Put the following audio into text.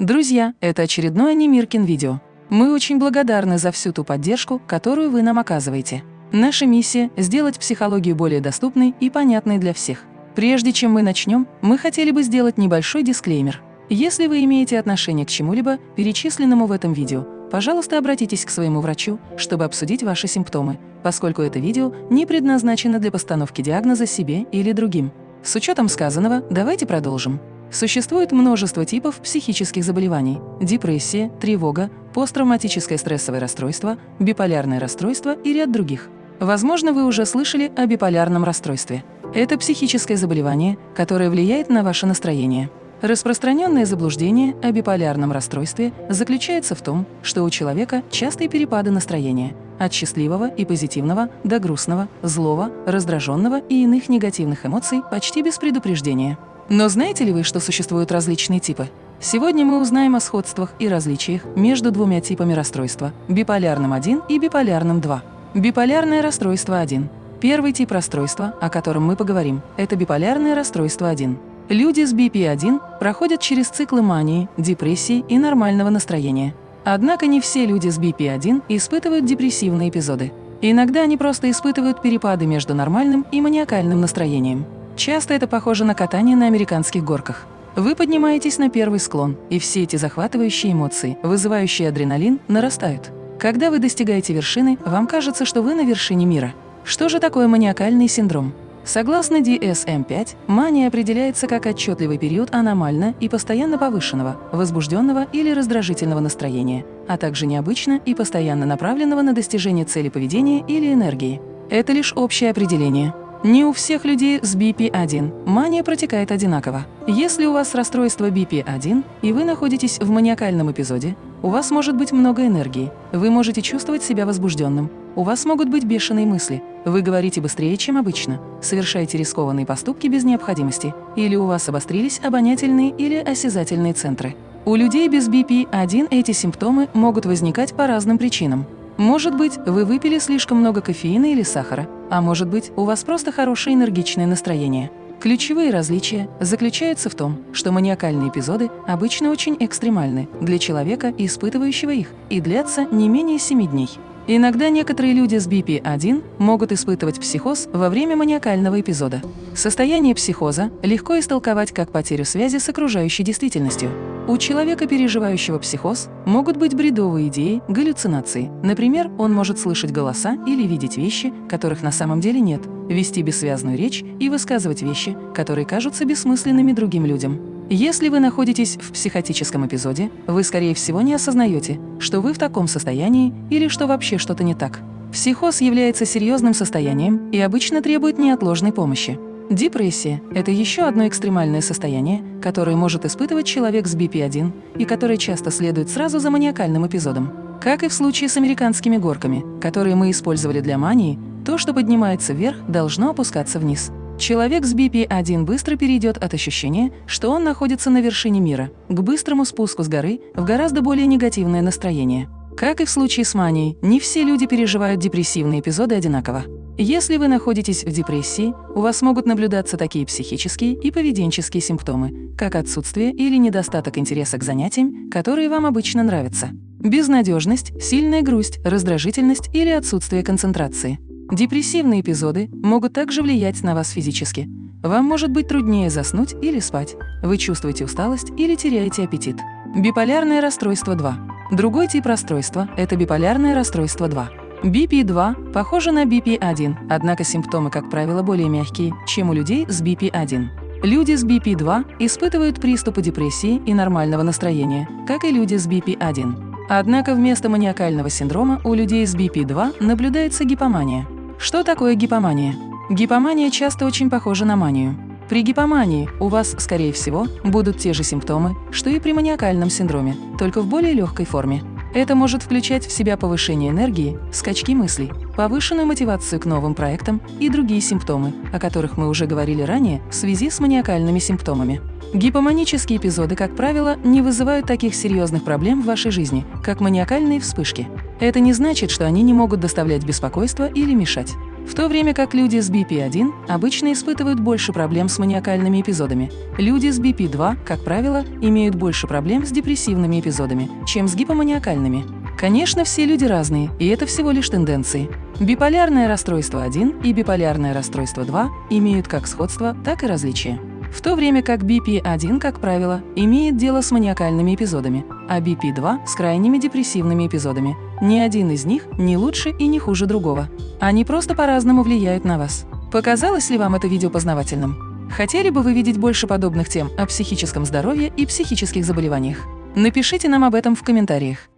Друзья, это очередное Немиркин видео. Мы очень благодарны за всю ту поддержку, которую вы нам оказываете. Наша миссия – сделать психологию более доступной и понятной для всех. Прежде чем мы начнем, мы хотели бы сделать небольшой дисклеймер. Если вы имеете отношение к чему-либо, перечисленному в этом видео, пожалуйста, обратитесь к своему врачу, чтобы обсудить ваши симптомы, поскольку это видео не предназначено для постановки диагноза себе или другим. С учетом сказанного, давайте продолжим. Существует множество типов психических заболеваний – депрессия, тревога, посттравматическое стрессовое расстройство, биполярное расстройство и ряд других. Возможно, вы уже слышали о биполярном расстройстве. Это психическое заболевание, которое влияет на ваше настроение. Распространенное заблуждение о биполярном расстройстве заключается в том, что у человека частые перепады настроения – от счастливого и позитивного до грустного, злого, раздраженного и иных негативных эмоций почти без предупреждения. Но знаете ли вы, что существуют различные типы? Сегодня мы узнаем о сходствах и различиях между двумя типами расстройства – биполярным 1 и биполярным 2. Биполярное расстройство 1. Первый тип расстройства, о котором мы поговорим, это биполярное расстройство 1. Люди с BP1 проходят через циклы мании, депрессии и нормального настроения. Однако не все люди с BP1 испытывают депрессивные эпизоды. Иногда они просто испытывают перепады между нормальным и маниакальным настроением. Часто это похоже на катание на американских горках. Вы поднимаетесь на первый склон, и все эти захватывающие эмоции, вызывающие адреналин, нарастают. Когда вы достигаете вершины, вам кажется, что вы на вершине мира. Что же такое маниакальный синдром? Согласно DSM-5, мания определяется как отчетливый период аномально и постоянно повышенного, возбужденного или раздражительного настроения, а также необычно и постоянно направленного на достижение цели поведения или энергии. Это лишь общее определение. Не у всех людей с BP1 мания протекает одинаково. Если у вас расстройство BP1 и вы находитесь в маниакальном эпизоде, у вас может быть много энергии, вы можете чувствовать себя возбужденным, у вас могут быть бешеные мысли, вы говорите быстрее, чем обычно, совершаете рискованные поступки без необходимости, или у вас обострились обонятельные или осязательные центры. У людей без BP1 эти симптомы могут возникать по разным причинам. Может быть, вы выпили слишком много кофеина или сахара, а может быть, у вас просто хорошее энергичное настроение. Ключевые различия заключаются в том, что маниакальные эпизоды обычно очень экстремальны для человека, испытывающего их, и длятся не менее 7 дней. Иногда некоторые люди с BP1 могут испытывать психоз во время маниакального эпизода. Состояние психоза легко истолковать как потерю связи с окружающей действительностью. У человека, переживающего психоз, могут быть бредовые идеи, галлюцинации. Например, он может слышать голоса или видеть вещи, которых на самом деле нет, вести бессвязную речь и высказывать вещи, которые кажутся бессмысленными другим людям. Если вы находитесь в психотическом эпизоде, вы, скорее всего, не осознаете, что вы в таком состоянии или что вообще что-то не так. Психоз является серьезным состоянием и обычно требует неотложной помощи. Депрессия – это еще одно экстремальное состояние, которое может испытывать человек с BP1 и которое часто следует сразу за маниакальным эпизодом. Как и в случае с американскими горками, которые мы использовали для мании, то, что поднимается вверх, должно опускаться вниз. Человек с BP1 быстро перейдет от ощущения, что он находится на вершине мира, к быстрому спуску с горы в гораздо более негативное настроение. Как и в случае с манией, не все люди переживают депрессивные эпизоды одинаково. Если вы находитесь в депрессии, у вас могут наблюдаться такие психические и поведенческие симптомы, как отсутствие или недостаток интереса к занятиям, которые вам обычно нравятся, безнадежность, сильная грусть, раздражительность или отсутствие концентрации. Депрессивные эпизоды могут также влиять на вас физически. Вам может быть труднее заснуть или спать, вы чувствуете усталость или теряете аппетит. Биполярное расстройство 2. Другой тип расстройства – это биполярное расстройство 2. BP2 похоже на BP1, однако симптомы, как правило, более мягкие, чем у людей с BP1. Люди с BP2 испытывают приступы депрессии и нормального настроения, как и люди с BP1. Однако вместо маниакального синдрома у людей с BP2 наблюдается гипомания. Что такое гипомания? Гипомания часто очень похожа на манию. При гипомании у вас, скорее всего, будут те же симптомы, что и при маниакальном синдроме, только в более легкой форме. Это может включать в себя повышение энергии, скачки мыслей, повышенную мотивацию к новым проектам и другие симптомы, о которых мы уже говорили ранее в связи с маниакальными симптомами. Гипоманические эпизоды, как правило, не вызывают таких серьезных проблем в вашей жизни, как маниакальные вспышки. Это не значит, что они не могут доставлять беспокойство или мешать. В то время как люди с BP1 обычно испытывают больше проблем с маниакальными эпизодами. Люди с BP2, как правило, имеют больше проблем с депрессивными эпизодами, чем с гипоманиакальными. Конечно, все люди разные, и это всего лишь тенденции. Биполярное расстройство 1 и биполярное расстройство 2 имеют как сходство, так и различия. В то время как BP1, как правило, имеет дело с маниакальными эпизодами, а BP2 – с крайними депрессивными эпизодами. Ни один из них не лучше и не хуже другого. Они просто по-разному влияют на вас. Показалось ли вам это видео познавательным? Хотели бы вы видеть больше подобных тем о психическом здоровье и психических заболеваниях? Напишите нам об этом в комментариях.